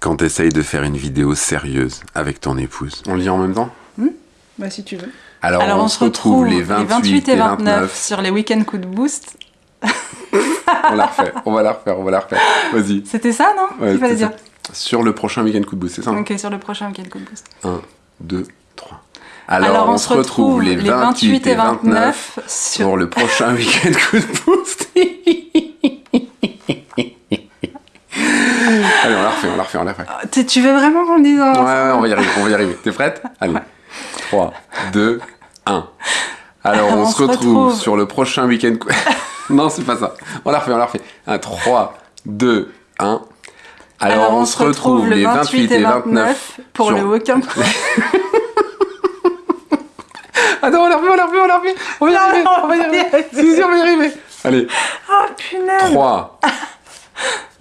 quand t'essayes de faire une vidéo sérieuse avec ton épouse. On lit en même temps? Bah si tu veux. Alors, on, se retrouve, les 28, et 29. sur les week-ends coup de boost. on la refait, on va la refaire, on va la refaire. Vas-y. C'était ça, non? Ouais, fallait dire. ça. Sur le prochain week-end coup de boost, c'est ça Ok, sur le prochain week-end coup de boost. 1, 2, 3. Alors, on, se retrouve les 28 et 29 sur... pour le prochain week-end coup de boost. Allez, on la refait, on la refait, on la refait. Tu- Tu veux vraiment qu'on dise en- Ouais, ouais, on va y arriver, on va y arriver. T'es prête? Allez. 3, 2, 1. Alors, on, se retrouve, sur le prochain week-end. non, c'est pas ça. On la refait, on la refait. 1, 3, 2, 1. Alors, on, se retrouve les 28 et 29 pour sur- le week-end. Attends, on la refait, on la refait, on la refait. On va y arriver, on va y arriver. On va y arriver. Allez, Oh punaise 3,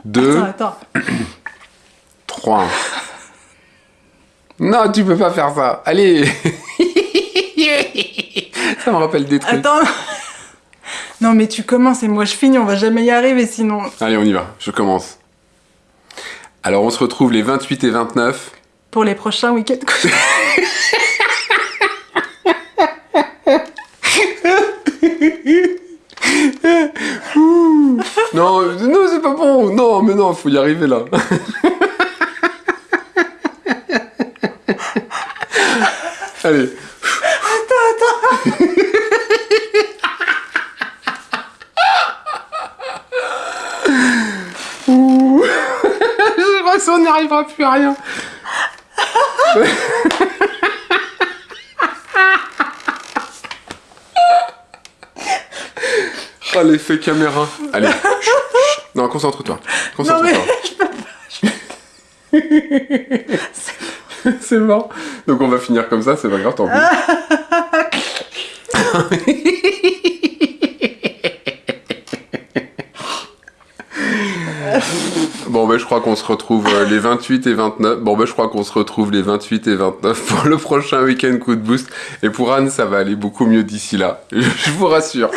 2, Attends, attends. 3. Non, tu peux pas faire ça. Allez. ça me rappelle des trucs. Attends Non mais tu commences et moi je finis, on va jamais y arriver sinon. Allez, on y va. Je commence. Alors, on se retrouve les 28 et 29. Pour les prochains week-ends Non, non, c'est pas bon. Non, mais non, faut y arriver là. Allez. Ouh. Je crois que ça, on n'y arrivera plus à rien. Oh, l'effet caméra. Allez. Non, concentre-toi. Concentre-toi. c'est bon. Donc on va finir comme ça, c'est pas grave, tant pis. Bon ben je crois qu'on se retrouve les 28 et 29. Bon ben je crois qu'on se retrouve les 28 et 29 pour le prochain week-end coup de boost. Et pour Anne ça va aller beaucoup mieux d'ici là. Je vous rassure.